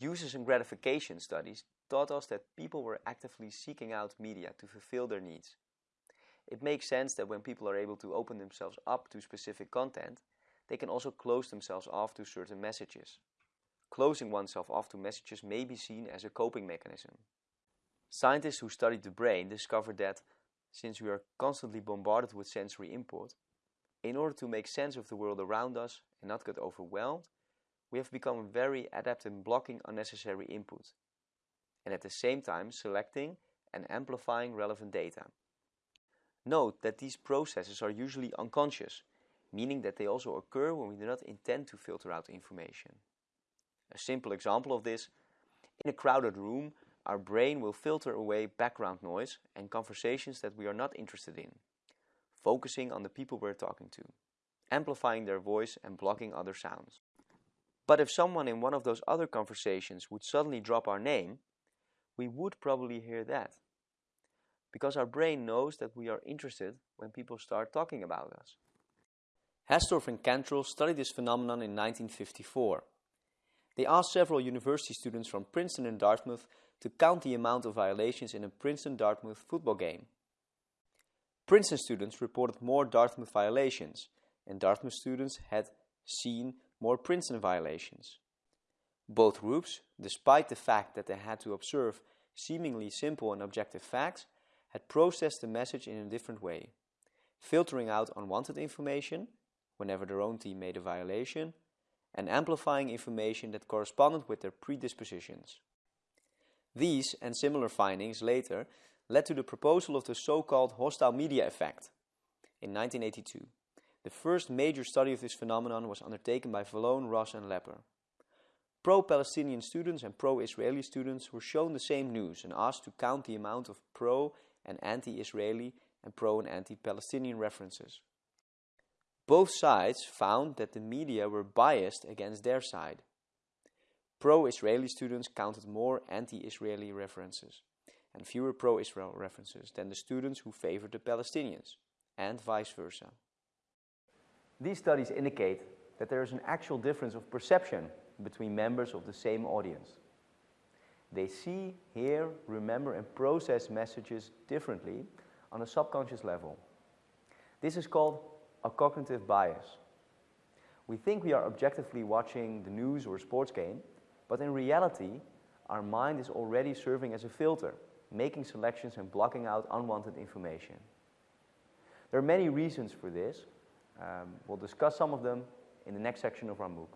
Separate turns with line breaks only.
Uses and gratification studies taught us that people were actively seeking out media to fulfill their needs. It makes sense that when people are able to open themselves up to specific content, they can also close themselves off to certain messages. Closing oneself off to messages may be seen as a coping mechanism. Scientists who studied the brain discovered that, since we are constantly bombarded with sensory input, in order to make sense of the world around us and not get overwhelmed, we have become very adept in blocking unnecessary input, and at the same time selecting and amplifying relevant data. Note that these processes are usually unconscious, meaning that they also occur when we do not intend to filter out information. A simple example of this, in a crowded room, our brain will filter away background noise and conversations that we are not interested in, focusing on the people we're talking to, amplifying their voice and blocking other sounds. But if someone in one of those other conversations would suddenly drop our name, we would probably hear that. Because our brain knows that we are interested when people start talking about us. Hastorf and Cantril studied this phenomenon in 1954. They asked several university students from Princeton and Dartmouth to count the amount of violations in a Princeton-Dartmouth football game. Princeton students reported more Dartmouth violations, and Dartmouth students had seen more Princeton violations. Both groups, despite the fact that they had to observe seemingly simple and objective facts, had processed the message in a different way, filtering out unwanted information whenever their own team made a violation, and amplifying information that corresponded with their predispositions. These and similar findings later led to the proposal of the so-called hostile media effect in 1982. The first major study of this phenomenon was undertaken by Vallone, Ross and Lepper. Pro-Palestinian students and pro-Israeli students were shown the same news and asked to count the amount of pro- and anti-Israeli and pro- and anti-Palestinian references. Both sides found that the media were biased against their side. Pro-Israeli students counted more anti-Israeli references and fewer pro-Israel references than the students who favored the Palestinians, and vice versa. These studies indicate that there is an actual difference of perception between members of the same audience. They see, hear, remember and process messages differently on a subconscious level. This is called a cognitive bias. We think we are objectively watching the news or sports game, but in reality, our mind is already serving as a filter, making selections and blocking out unwanted information. There are many reasons for this. Um, we'll discuss some of them in the next section of our MOOC.